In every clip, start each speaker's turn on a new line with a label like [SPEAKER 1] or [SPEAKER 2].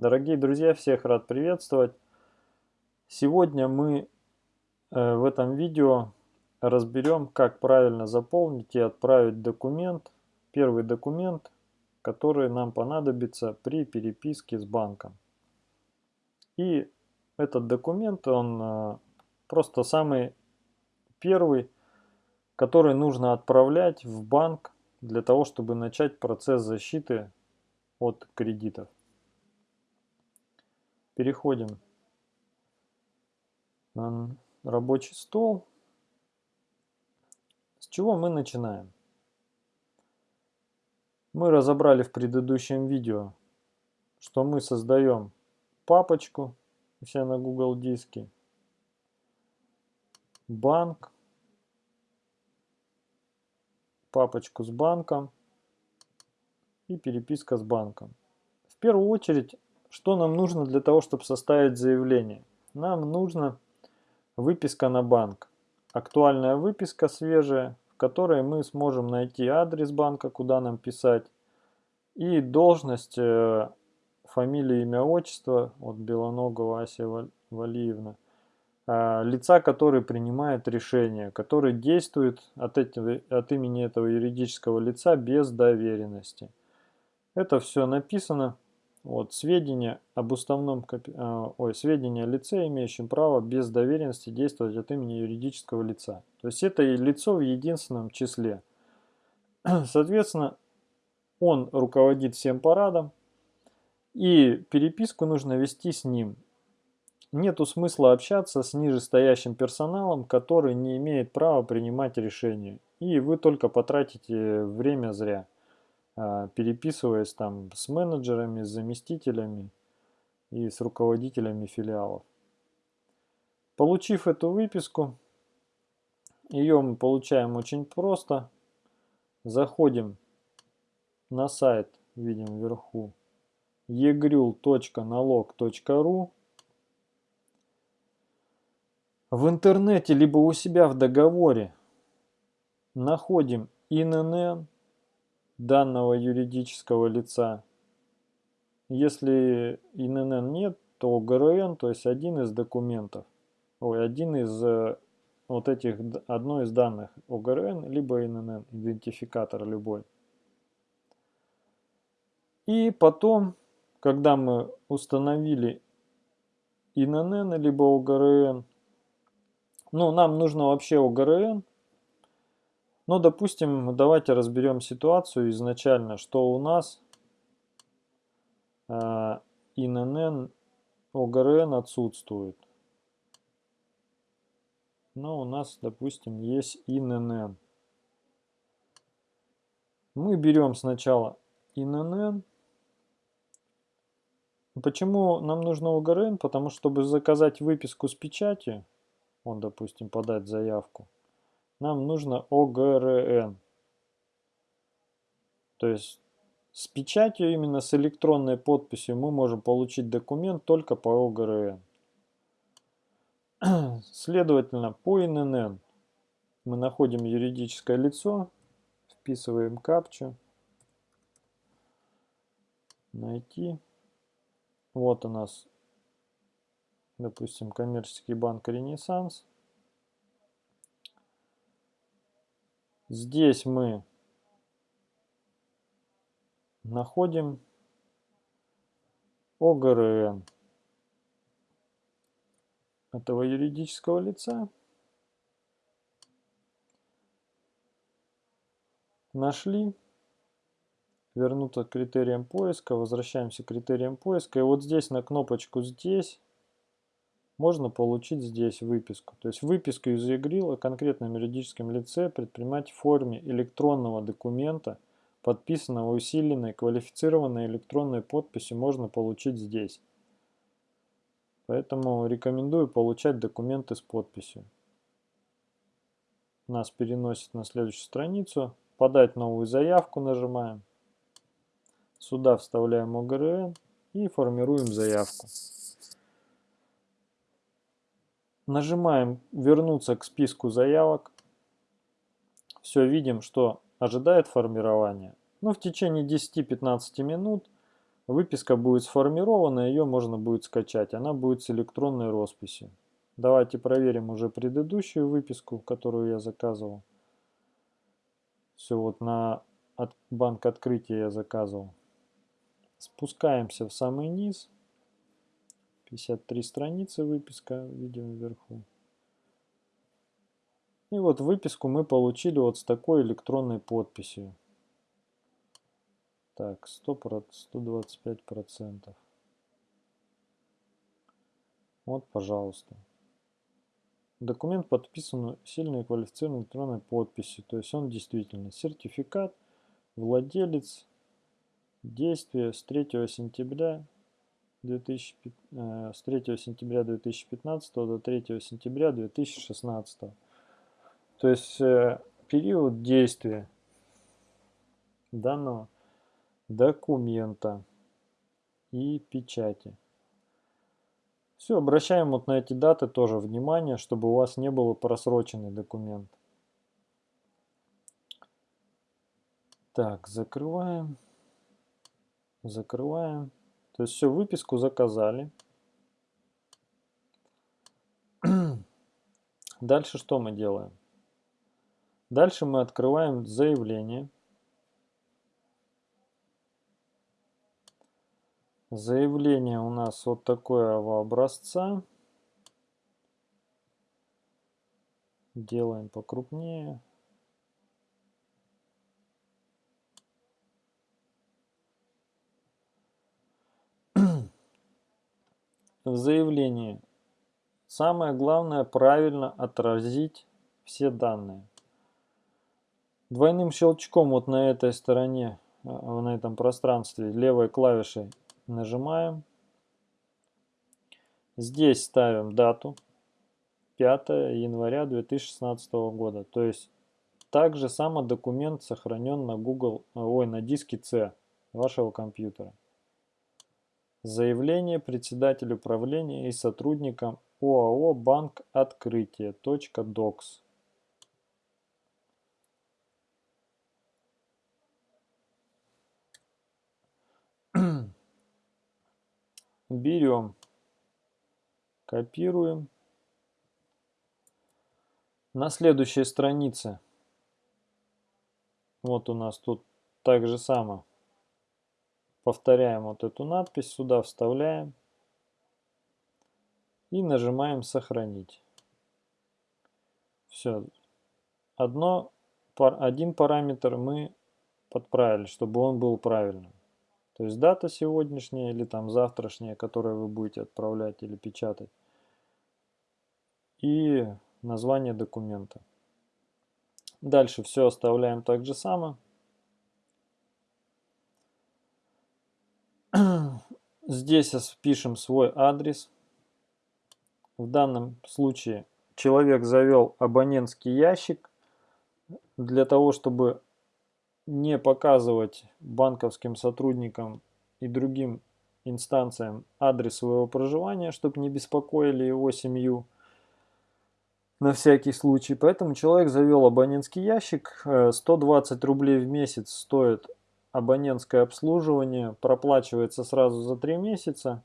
[SPEAKER 1] Дорогие друзья, всех рад приветствовать. Сегодня мы э, в этом видео разберем, как правильно заполнить и отправить документ, первый документ, который нам понадобится при переписке с банком. И этот документ, он э, просто самый первый, который нужно отправлять в банк для того, чтобы начать процесс защиты от кредитов. Переходим на рабочий стол. С чего мы начинаем? Мы разобрали в предыдущем видео, что мы создаем папочку все на Google диске, банк, папочку с банком и переписка с банком. В первую очередь, что нам нужно для того, чтобы составить заявление? Нам нужно выписка на банк. Актуальная выписка свежая, в которой мы сможем найти адрес банка, куда нам писать, и должность, э, фамилия, имя, отчество, от Белоногова Ася Валиевна, а, лица, который принимает решение, который действует от, этого, от имени этого юридического лица без доверенности. Это все написано вот, сведения об уставном, а, ой, сведения о лице, имеющем право без доверенности действовать от имени юридического лица. То есть это и лицо в единственном числе. Соответственно, он руководит всем парадом, и переписку нужно вести с ним. Нету смысла общаться с нижестоящим персоналом, который не имеет права принимать решения. И вы только потратите время зря. А, переписываясь там с менеджерами, с заместителями и с руководителями филиалов. Получив эту выписку, ее мы получаем очень просто. Заходим на сайт, видим вверху, egrul.налог.ру В интернете, либо у себя в договоре находим ИНН, данного юридического лица. Если ИНН нет, то ГРН, то есть один из документов, ой, один из э, вот этих, одно из данных ОГРН, либо ИНН, идентификатор любой. И потом, когда мы установили ИНН, либо ОГРН, ну, нам нужно вообще ОГРН, но, ну, допустим, давайте разберем ситуацию изначально, что у нас э, ИНН, ОГРН отсутствует. Но у нас, допустим, есть ИНН. Мы берем сначала ИНН. Почему нам нужно ОГРН? Потому что, чтобы заказать выписку с печати, он, допустим, подать заявку, нам нужно ОГРН. То есть с печатью, именно с электронной подписью, мы можем получить документ только по ОГРН. Следовательно, по ИНН мы находим юридическое лицо, вписываем капчу, найти. Вот у нас, допустим, коммерческий банк Ренессанс. Здесь мы находим ОГРН этого юридического лица. Нашли. Вернуться к критериям поиска. Возвращаемся к критериям поиска. И вот здесь на кнопочку «Здесь» можно получить здесь выписку. То есть выписку из ЕГРИЛ о конкретном юридическом лице предпринимать в форме электронного документа, подписанного усиленной квалифицированной электронной подписью, можно получить здесь. Поэтому рекомендую получать документы с подписью. Нас переносит на следующую страницу. Подать новую заявку нажимаем. Сюда вставляем ОГРН и формируем заявку. Нажимаем «Вернуться к списку заявок». Все, видим, что ожидает формирования. Но ну, в течение 10-15 минут Выписка будет сформирована, ее можно будет скачать. Она будет с электронной росписью. Давайте проверим уже предыдущую выписку, которую я заказывал. Все, вот на от, банк открытия я заказывал. Спускаемся в самый низ. 53 страницы выписка, видим вверху. И вот выписку мы получили вот с такой электронной подписью. Так, 100, 125 процентов. Вот, пожалуйста. Документ подписан сильной квалифицированной электронной подписью. То есть он действительно сертификат, владелец, действие с 3 сентября 2000, э, с 3 сентября 2015 до 3 сентября 2016. То есть э, период действия данного документа и печати. Все, обращаем вот на эти даты тоже внимание, чтобы у вас не было просроченный документ. Так, закрываем. Закрываем. То есть все, выписку заказали. Дальше что мы делаем? Дальше мы открываем заявление. Заявление у нас вот такого образца. Делаем покрупнее. В заявлении самое главное правильно отразить все данные. Двойным щелчком вот на этой стороне, а, на этом пространстве левой клавишей Нажимаем. Здесь ставим дату 5 января 2016 года. То есть также само документ сохранен на Google, ой, на диске C вашего компьютера. Заявление председателю управления и сотрудникам ОАО «Банк Открытие. .докс». берем, копируем. На следующей странице, вот у нас тут так же само, повторяем вот эту надпись, сюда вставляем и нажимаем «Сохранить». Все. Одно, один параметр мы подправили, чтобы он был правильным. То есть дата сегодняшняя или там завтрашняя, которую вы будете отправлять или печатать. И название документа. Дальше все оставляем так же само. Здесь пишем свой адрес. В данном случае человек завел абонентский ящик для того, чтобы не показывать банковским сотрудникам и другим инстанциям адрес своего проживания, чтобы не беспокоили его семью на всякий случай. Поэтому человек завел абонентский ящик. 120 э, рублей в месяц стоит абонентское обслуживание. Проплачивается сразу за 3 месяца.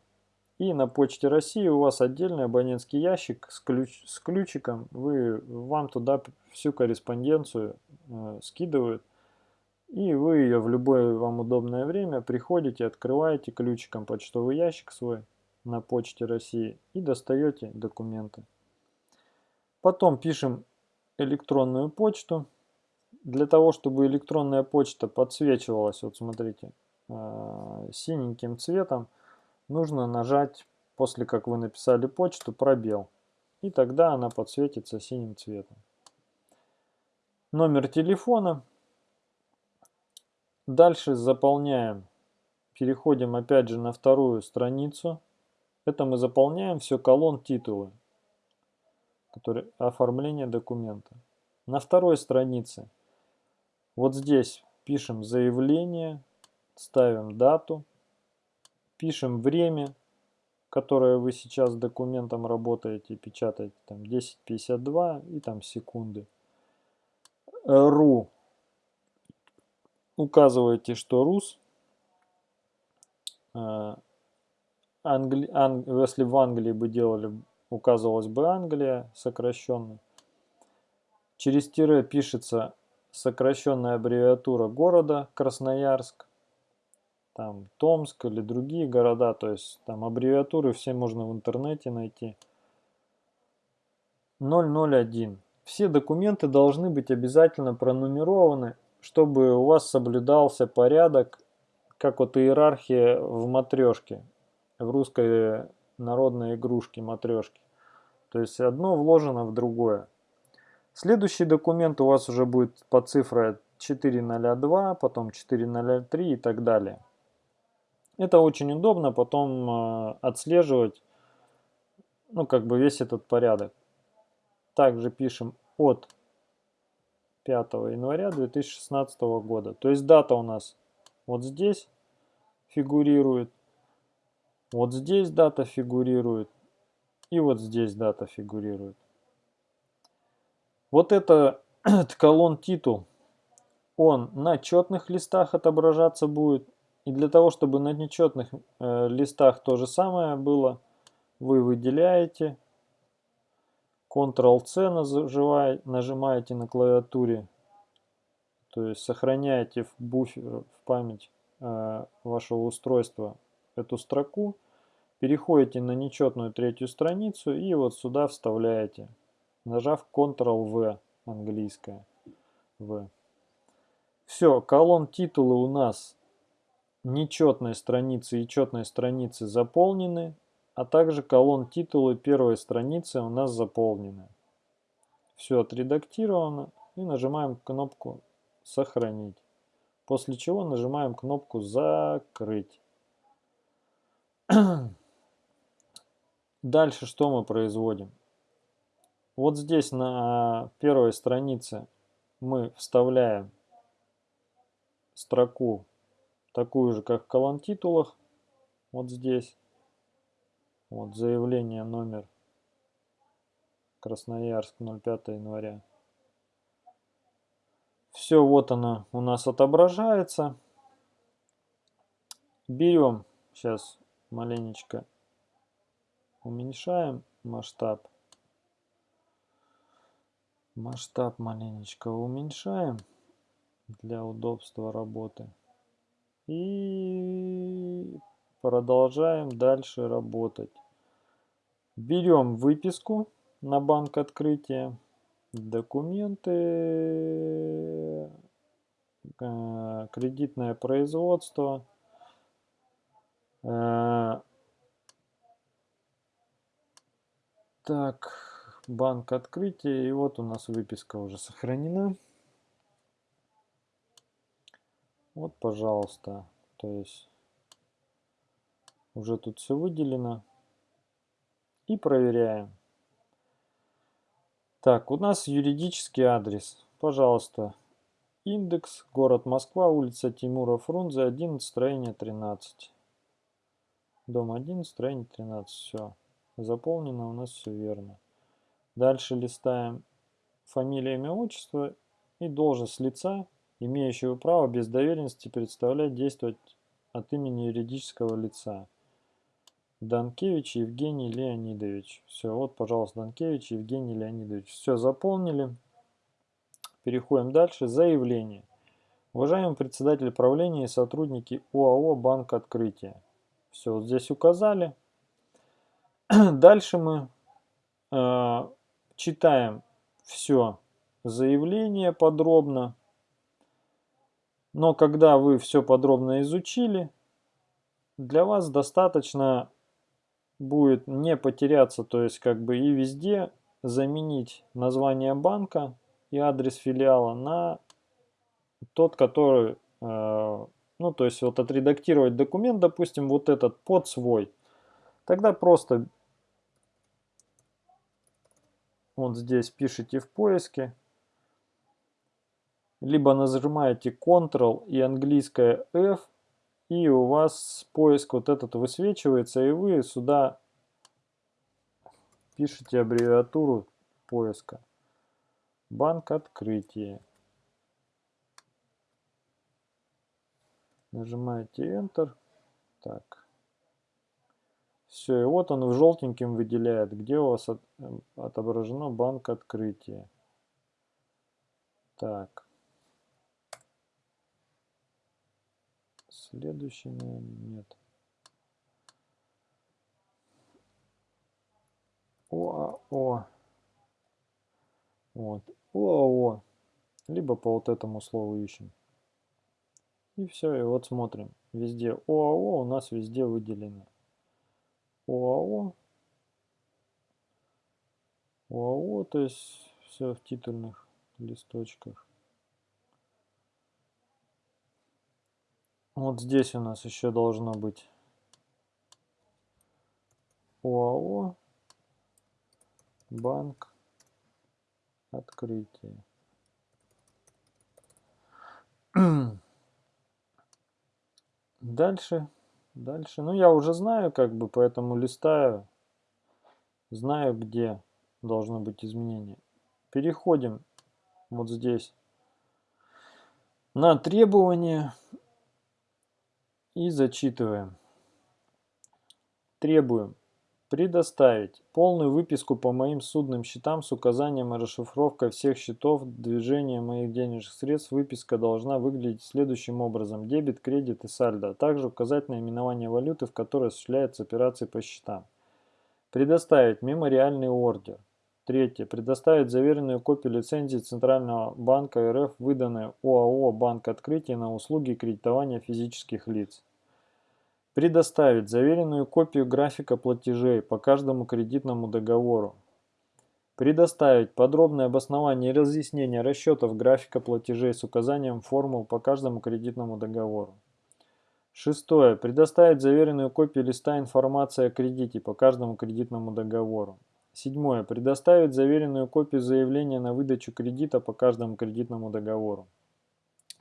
[SPEAKER 1] И на Почте России у вас отдельный абонентский ящик с, ключ, с ключиком. Вы, вам туда всю корреспонденцию э, скидывают. И вы ее в любое вам удобное время приходите, открываете ключиком почтовый ящик свой на почте России и достаете документы. Потом пишем электронную почту. Для того, чтобы электронная почта подсвечивалась, вот смотрите, э, синеньким цветом, нужно нажать, после как вы написали почту, пробел. И тогда она подсветится синим цветом. Номер телефона Дальше заполняем, переходим опять же на вторую страницу. Это мы заполняем все колонн титулы, который, оформление документа. На второй странице вот здесь пишем заявление, ставим дату, пишем время, которое вы сейчас с документом работаете, печатаете, там 10.52 и там секунды. РУ указываете, что РУС, э, Англи... Анг... если в Англии бы делали, указывалась бы Англия сокращенно. Через тире пишется сокращенная аббревиатура города Красноярск, там Томск или другие города, то есть там аббревиатуры все можно в интернете найти. 001. Все документы должны быть обязательно пронумерованы, чтобы у вас соблюдался порядок, как вот иерархия в матрешке, в русской народной игрушке матрешки. То есть одно вложено в другое. Следующий документ у вас уже будет по цифре 402, потом 403 и так далее. Это очень удобно потом э, отслеживать, ну, как бы весь этот порядок. Также пишем от 5 января 2016 года. То есть дата у нас вот здесь фигурирует, вот здесь дата фигурирует и вот здесь дата фигурирует. Вот это колонн титул, он на четных листах отображаться будет. И для того, чтобы на нечетных э, листах то же самое было, вы выделяете, Ctrl-C нажимаете на клавиатуре, то есть сохраняете в буфер, в память э, вашего устройства эту строку, переходите на нечетную третью страницу и вот сюда вставляете нажав Ctrl-V, английское V. Все, колонн титулы у нас нечетной страницы и четной страницы заполнены, а также колонн титулы первой страницы у нас заполнены. Все отредактировано и нажимаем кнопку «Сохранить», после чего нажимаем кнопку «Закрыть». Дальше что мы производим? Вот здесь на первой странице мы вставляем строку такую же, как в колонн титулах. Вот здесь. Вот заявление номер Красноярск 05 января. Все, вот оно у нас отображается. Берем, сейчас маленечко уменьшаем масштаб. Масштаб маленечко уменьшаем для удобства работы. И продолжаем дальше работать. Берем выписку на банк открытия, документы, э, кредитное производство, э, так, банк открытия. И вот у нас выписка уже сохранена. Вот, пожалуйста. То есть уже тут все выделено. И проверяем. Так, у нас юридический адрес. Пожалуйста, индекс, город Москва, улица Тимура Фрунзе, 11, строение 13. Дом 11, строение 13. Все. Заполнено у нас все верно. Дальше листаем фамилия, имя, отчество и должность лица, имеющего право без доверенности представлять, действовать от имени юридического лица. Данкевич Евгений Леонидович. Все, вот, пожалуйста, Данкевич Евгений Леонидович. Все, заполнили. Переходим дальше. Заявление. Уважаемый председатель правления и сотрудники УАО «Банк Открытия». Все, вот здесь указали. Дальше мы э, читаем все заявление подробно. Но когда вы все подробно изучили, для вас достаточно будет не потеряться, то есть как бы и везде заменить название банка и адрес филиала на тот, который, э, ну то есть вот отредактировать документ, допустим, вот этот под свой. Тогда просто вот здесь пишите в поиске. Либо нажимаете Ctrl и английское F. И у вас поиск вот этот высвечивается. И вы сюда пишите аббревиатуру поиска. Банк открытия. Нажимаете Enter. Так. Все. И вот он в желтеньким выделяет, где у вас от, отображено банк открытия. Так. Следующий, нет. ОАО. Вот. ОАО. Либо по вот этому слову ищем. И все, и вот смотрим. Везде ОАО у нас везде выделено. ОАО. ОАО, то есть все в титульных листочках. Вот здесь у нас еще должно быть ОАО, банк, открытие. Дальше, дальше. Ну, я уже знаю, как бы, поэтому листаю. Знаю, где должно быть изменение. Переходим вот здесь на требования и зачитываем. Требуем Предоставить полную выписку по моим судным счетам с указанием и расшифровкой всех счетов движения моих денежных средств. Выписка должна выглядеть следующим образом. Дебет, кредит и сальдо, а также указать наименование валюты, в которой осуществляются операции по счетам. Предоставить мемориальный ордер. Третье. Предоставить заверенную копию лицензии Центрального банка РФ, выданной ОАО «Банк Открытия» на услуги кредитования физических лиц. Предоставить заверенную копию графика платежей по каждому кредитному договору. Предоставить подробное обоснование и разъяснение расчетов графика платежей с указанием формул по каждому кредитному договору. Шестое. Предоставить заверенную копию листа информации о кредите по каждому кредитному договору. Седьмое. Предоставить заверенную копию заявления на выдачу кредита по каждому кредитному договору.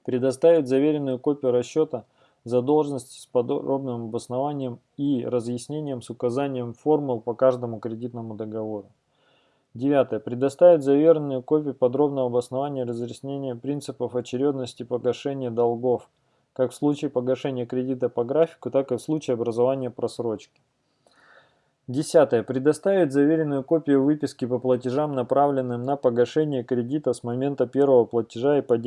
[SPEAKER 1] Предоставить заверенную копию расчета задолженности с подробным обоснованием и разъяснением с указанием формул по каждому кредитному договору. Девятое. Предоставить заверенную копию подробного обоснования разъяснения принципов очередности погашения долгов, как в случае погашения кредита по графику, так и в случае образования просрочки. Десятое. Предоставить заверенную копию выписки по платежам, направленным на погашение кредита с момента первого платежа и по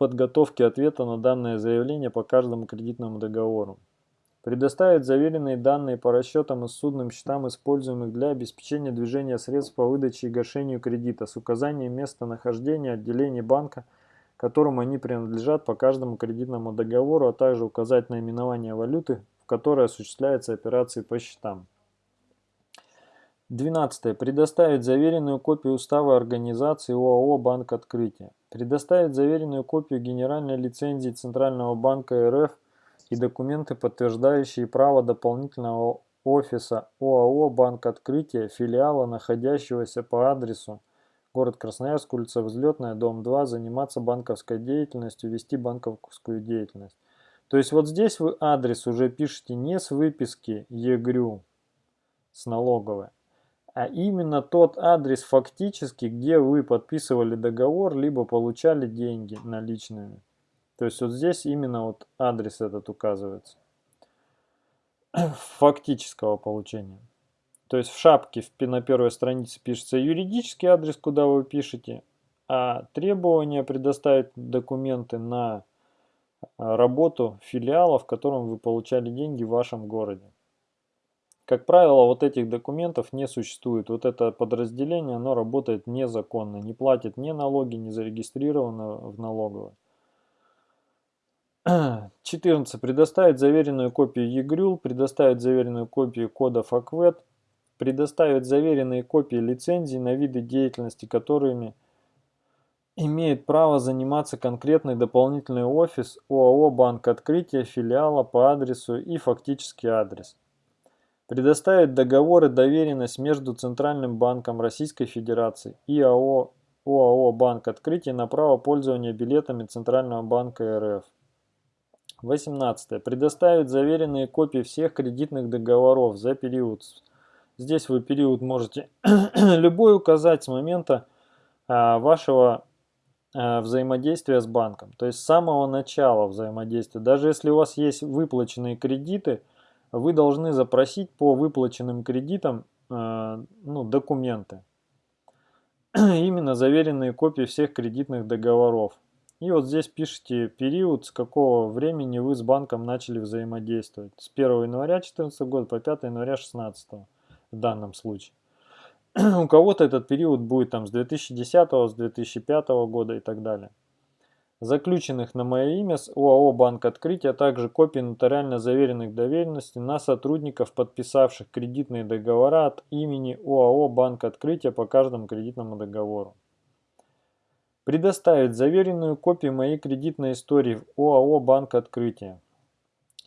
[SPEAKER 1] подготовки ответа на данное заявление по каждому кредитному договору. Предоставить заверенные данные по расчетам и судным счетам, используемых для обеспечения движения средств по выдаче и гашению кредита с указанием места нахождения отделений банка, которому они принадлежат по каждому кредитному договору, а также указать наименование валюты, в которой осуществляются операции по счетам. 12. Предоставить заверенную копию устава организации ОАО «Банк Открытия». Предоставить заверенную копию генеральной лицензии Центрального банка РФ и документы, подтверждающие право дополнительного офиса ОАО «Банк Открытия», филиала, находящегося по адресу город Красноярск, улица Взлетная, дом 2, заниматься банковской деятельностью, вести банковскую деятельность. То есть вот здесь вы адрес уже пишете не с выписки ЕГРЮ, с налоговой, а именно тот адрес фактически, где вы подписывали договор, либо получали деньги наличными. То есть вот здесь именно вот адрес этот указывается. Фактического получения. То есть в шапке на первой странице пишется юридический адрес, куда вы пишете, а требование предоставить документы на а, работу филиала, в котором вы получали деньги в вашем городе. Как правило, вот этих документов не существует. Вот это подразделение, оно работает незаконно, не платит ни налоги, не зарегистрировано в налоговой. 14. Предоставить заверенную копию ЕГРЮЛ, предоставить заверенную копию кодов АКВЭД, предоставить заверенные копии лицензий на виды деятельности, которыми имеет право заниматься конкретный дополнительный офис ОАО «Банк Открытия» филиала по адресу и фактический адрес. Предоставить договоры доверенность между Центральным банком Российской Федерации и АО, ОАО «Банк Открытия» на право пользования билетами Центрального банка РФ. 18. Предоставить заверенные копии всех кредитных договоров за период. Здесь вы период можете любой указать с момента а, вашего а, взаимодействия с банком. То есть с самого начала взаимодействия. Даже если у вас есть выплаченные кредиты, вы должны запросить по выплаченным кредитам э, ну, документы. Именно заверенные копии всех кредитных договоров. И вот здесь пишите период, с какого времени вы с банком начали взаимодействовать. С 1 января 2014 года по 5 января 2016 в данном случае. У кого-то этот период будет там с 2010, с 2005 года и так далее заключенных на мое имя с ОАО «Банк Открытия», а также копии нотариально заверенных доверенностей на сотрудников, подписавших кредитные договора от имени ОАО «Банк Открытия» по каждому кредитному договору. Предоставить заверенную копию моей кредитной истории в ОАО «Банк Открытия»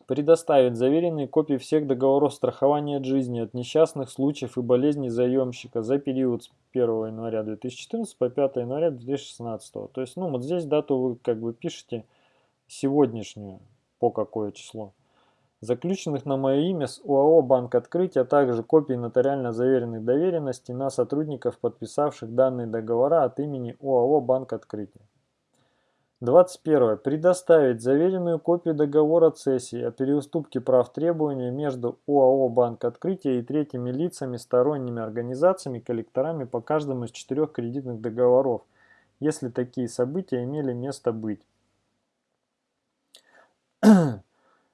[SPEAKER 1] предоставить заверенные копии всех договоров страхования от жизни, от несчастных случаев и болезней заемщика за период с 1 января 2014 по 5 января 2016. То есть, ну, вот здесь дату вы как бы пишете сегодняшнюю, по какое число. Заключенных на мое имя с ОАО «Банк Открытия», а также копии нотариально заверенных доверенностей на сотрудников, подписавших данные договора от имени ОАО «Банк Открытия». 21. Предоставить заверенную копию договора цессии о переуступке прав требования между ОАО «Банк Открытия» и третьими лицами, сторонними организациями, коллекторами по каждому из четырех кредитных договоров, если такие события имели место быть.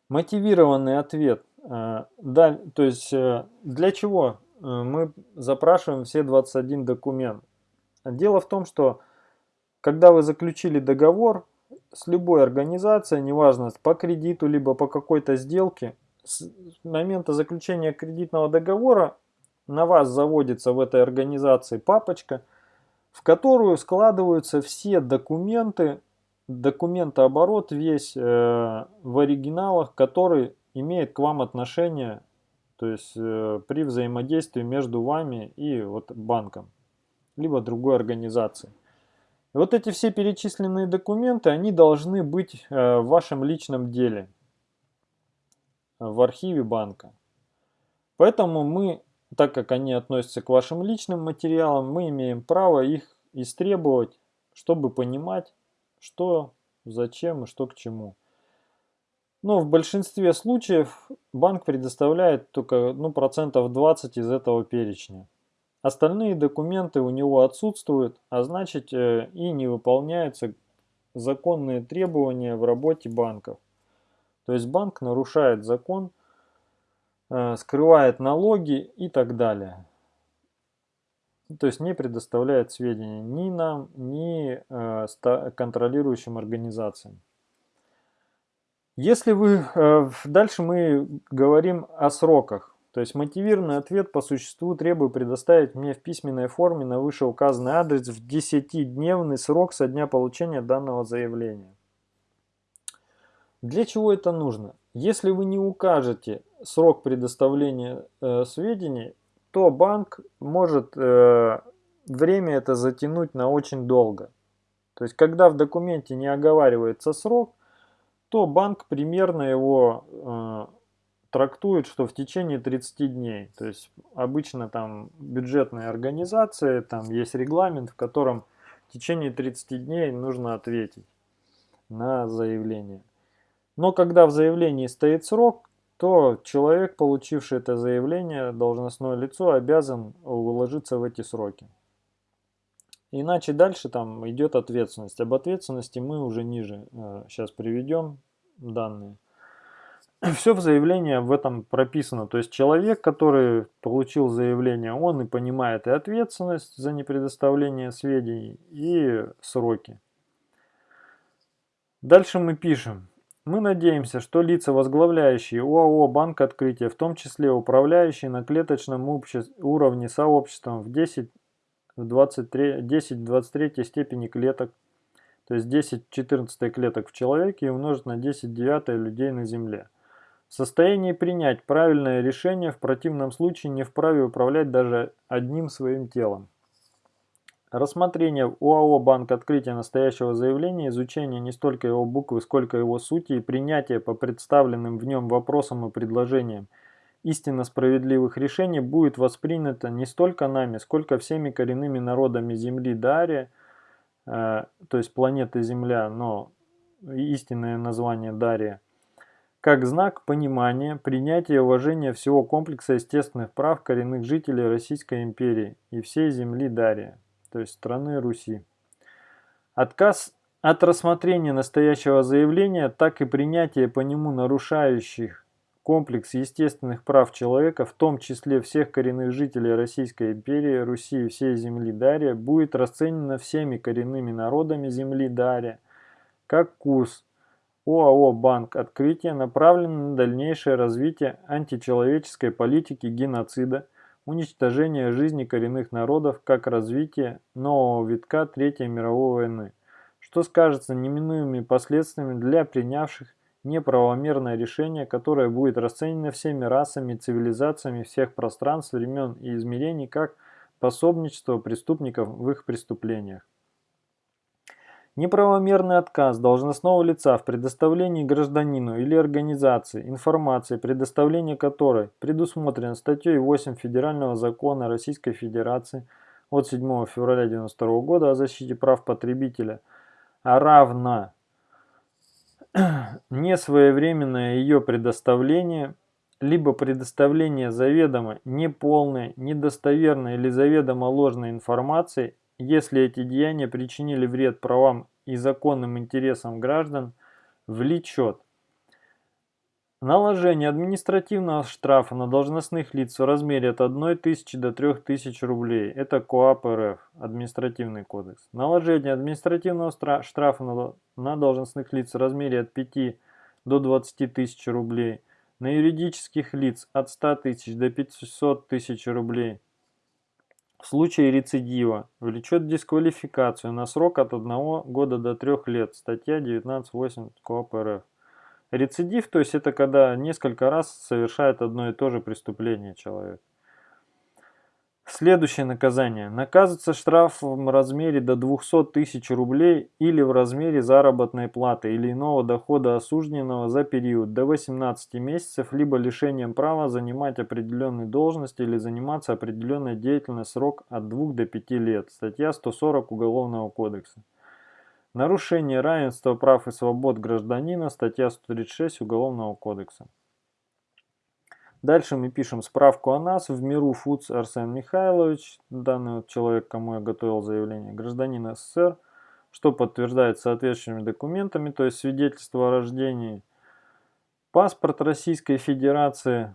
[SPEAKER 1] Мотивированный ответ. Э, да, то есть э, для чего э, мы запрашиваем все 21 документ? Дело в том, что когда вы заключили договор с любой организацией, неважно по кредиту, либо по какой-то сделке, с момента заключения кредитного договора на вас заводится в этой организации папочка, в которую складываются все документы, документооборот весь э, в оригиналах, который имеет к вам отношение, то есть э, при взаимодействии между вами и вот банком, либо другой организацией. Вот эти все перечисленные документы, они должны быть э, в вашем личном деле, в архиве банка. Поэтому мы, так как они относятся к вашим личным материалам, мы имеем право их истребовать, чтобы понимать, что, зачем и что к чему. Но в большинстве случаев банк предоставляет только ну, процентов 20 из этого перечня. Остальные документы у него отсутствуют, а значит э, и не выполняются законные требования в работе банков. То есть банк нарушает закон, э, скрывает налоги и так далее. То есть не предоставляет сведения ни нам, ни э, контролирующим организациям. Если вы... Дальше мы говорим о сроках. То есть мотивированный ответ по существу требую предоставить мне в письменной форме на вышеуказанный адрес в 10-дневный срок со дня получения данного заявления. Для чего это нужно? Если вы не укажете срок предоставления э, сведений, то банк может э, время это затянуть на очень долго. То есть, когда в документе не оговаривается срок, то банк примерно его э, трактует, что в течение 30 дней. То есть обычно там бюджетные организации, там есть регламент, в котором в течение 30 дней нужно ответить на заявление. Но когда в заявлении стоит срок, то человек, получивший это заявление, должностное лицо, обязан уложиться в эти сроки. Иначе дальше там идет ответственность. Об ответственности мы уже ниже э, сейчас приведем данные. Все в заявлении в этом прописано. То есть человек, который получил заявление, он и понимает и ответственность за непредоставление сведений, и сроки. Дальше мы пишем. Мы надеемся, что лица, возглавляющие ОАО «Банк Открытия», в том числе управляющие на клеточном уровне сообществом в 10 в 23, 10 23 степени клеток, то есть 10 14 клеток в человеке и умножить на 10 9 людей на Земле – в состоянии принять правильное решение, в противном случае не вправе управлять даже одним своим телом. Рассмотрение в УАО «Банк открытия настоящего заявления, изучение не столько его буквы, сколько его сути и принятие по представленным в нем вопросам и предложениям истинно справедливых решений будет воспринято не столько нами, сколько всеми коренными народами Земли Дария, э, то есть планеты Земля, но истинное название Дария, как знак понимания, принятия и уважения всего комплекса естественных прав коренных жителей Российской империи и всей земли Дария, то есть страны Руси. Отказ от рассмотрения настоящего заявления, так и принятия по нему нарушающих комплекс естественных прав человека, в том числе всех коренных жителей Российской империи, Руси и всей земли Дария, будет расценено всеми коренными народами земли Дария как курс ОАО «Банк Открытия», направленный на дальнейшее развитие античеловеческой политики геноцида, уничтожение жизни коренных народов как развитие нового витка Третьей мировой войны что скажется неминуемыми последствиями для принявших неправомерное решение, которое будет расценено всеми расами и цивилизациями всех пространств, времен и измерений как пособничество преступников в их преступлениях. Неправомерный отказ должностного лица в предоставлении гражданину или организации информации, предоставление которой предусмотрено статьей 8 Федерального закона Российской Федерации от 7 февраля 1992 года о защите прав потребителя – а равно несвоевременное ее предоставление, либо предоставление заведомо неполной, недостоверной или заведомо ложной информации, если эти деяния причинили вред правам и законным интересам граждан, влечет Наложение административного штрафа на должностных лиц в размере от 1 тысячи до 3 тысяч рублей. Это КОАП РФ, административный кодекс. Наложение административного штрафа на должностных лиц в размере от 5 до 20 тысяч рублей. На юридических лиц от 100 тысяч до 500 тысяч рублей. В случае рецидива влечет дисквалификацию на срок от 1 года до 3 лет. Статья 19.8 КОАП РФ. Рецидив, то есть это когда несколько раз совершает одно и то же преступление человек. Следующее наказание. Наказывается штраф в размере до 200 тысяч рублей или в размере заработной платы или иного дохода осужденного за период до 18 месяцев, либо лишением права занимать определенную должность или заниматься определенной деятельностью срок от 2 до 5 лет. Статья 140 Уголовного кодекса. Нарушение равенства прав и свобод гражданина, статья 136 Уголовного кодекса. Дальше мы пишем справку о нас. В Миру Фудс Арсен Михайлович, данный вот человек, кому я готовил заявление, гражданин СССР, что подтверждает соответствующими документами, то есть свидетельство о рождении. Паспорт Российской Федерации,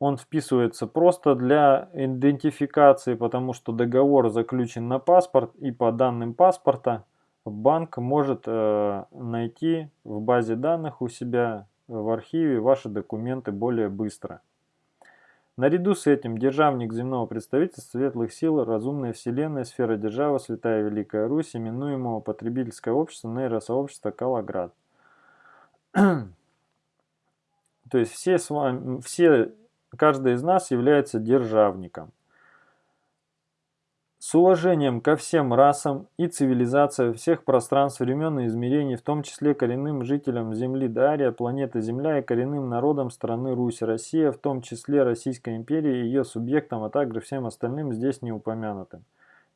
[SPEAKER 1] он вписывается просто для идентификации, потому что договор заключен на паспорт и по данным паспорта банк может э, найти в базе данных у себя в архиве ваши документы более быстро. Наряду с этим державник земного представительства светлых сил, разумная вселенная, сфера державы, святая Великая Русь, именуемого потребительское общество, нейросообщество Калаград. То есть все, с вами, все, каждый из нас является державником с уважением ко всем расам и цивилизациям всех пространств, времен и измерений, в том числе коренным жителям Земли Дария, планеты Земля и коренным народам страны Русь, Россия, в том числе Российской империи и ее субъектам, а также всем остальным здесь не упомянутым.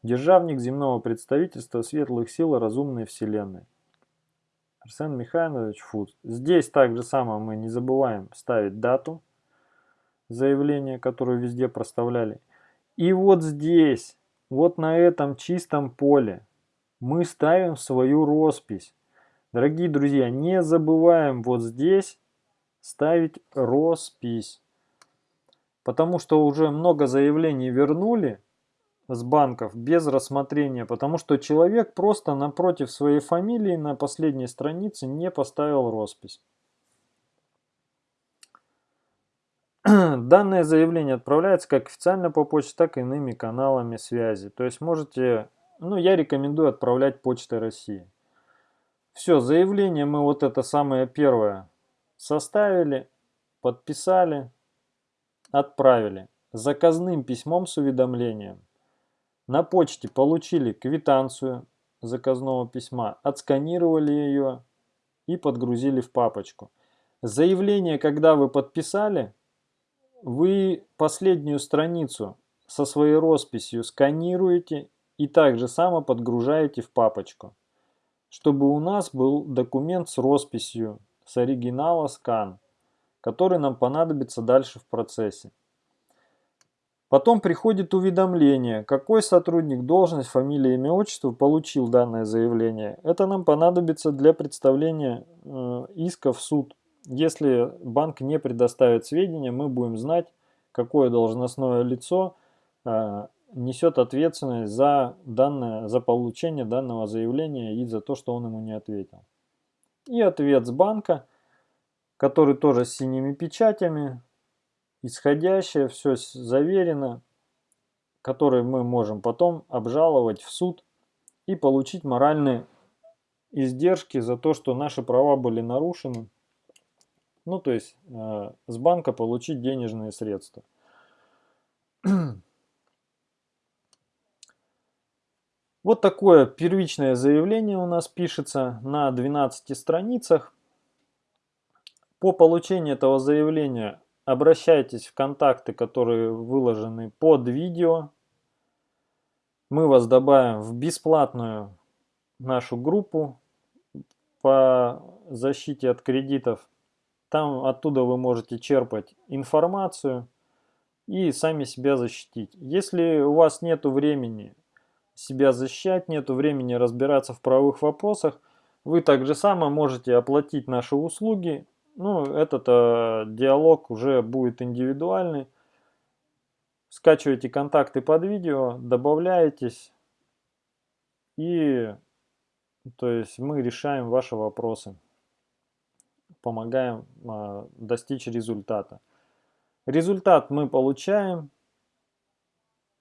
[SPEAKER 1] Державник земного представительства светлых сил разумной вселенной. Арсен Михайлович Фуд. Здесь также само мы не забываем ставить дату заявления, которую везде проставляли. И вот здесь вот на этом чистом поле мы ставим свою роспись. Дорогие друзья, не забываем вот здесь ставить роспись. Потому что уже много заявлений вернули с банков без рассмотрения, потому что человек просто напротив своей фамилии на последней странице не поставил роспись. Данное заявление отправляется как официально по почте, так и иными каналами связи. То есть можете, ну я рекомендую отправлять почтой России. Все, заявление мы вот это самое первое составили, подписали, отправили. Заказным письмом с уведомлением. На почте получили квитанцию заказного письма, отсканировали ее и подгрузили в папочку. Заявление, когда вы подписали, вы последнюю страницу со своей росписью сканируете и также само подгружаете в папочку, чтобы у нас был документ с росписью с оригинала скан. который нам понадобится дальше в процессе. Потом приходит уведомление, какой сотрудник, должность, фамилия, имя, отчество получил данное заявление. Это нам понадобится для представления э, иска в суд. Если банк не предоставит сведения, мы будем знать, какое должностное лицо э, несет ответственность за, данное, за получение данного заявления и за то, что он ему не ответил. И ответ с банка, который тоже с синими печатями, исходящее, все заверено, который мы можем потом обжаловать в суд и получить моральные издержки за то, что наши права были нарушены. Ну, то есть э, с банка получить денежные средства. Вот такое первичное заявление у нас пишется на 12 страницах. По получению этого заявления обращайтесь в контакты, которые выложены под видео. Мы вас добавим в бесплатную нашу группу по защите от кредитов. Там оттуда вы можете черпать информацию и сами себя защитить. Если у вас нет времени себя защищать, нет времени разбираться в правовых вопросах, вы также само можете оплатить наши услуги ну, этот э, диалог уже будет индивидуальный. Скачивайте контакты под видео, добавляетесь и то есть мы решаем ваши вопросы, помогаем э, достичь результата. Результат мы получаем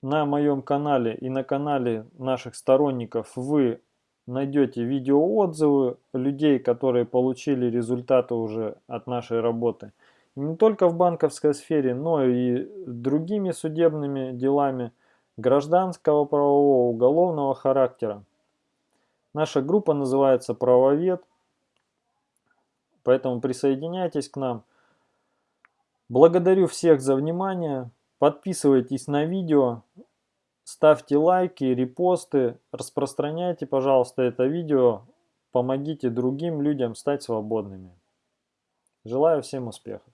[SPEAKER 1] на моем канале и на канале наших сторонников вы найдете видеоотзывы людей, которые получили результаты уже от нашей работы. Не только в банковской сфере, но и другими судебными делами гражданского правового, уголовного характера. Наша группа называется «Правовед», поэтому присоединяйтесь к нам. Благодарю всех за внимание. Подписывайтесь на видео, Ставьте лайки, репосты, распространяйте, пожалуйста, это видео. Помогите другим людям стать свободными. Желаю всем успехов.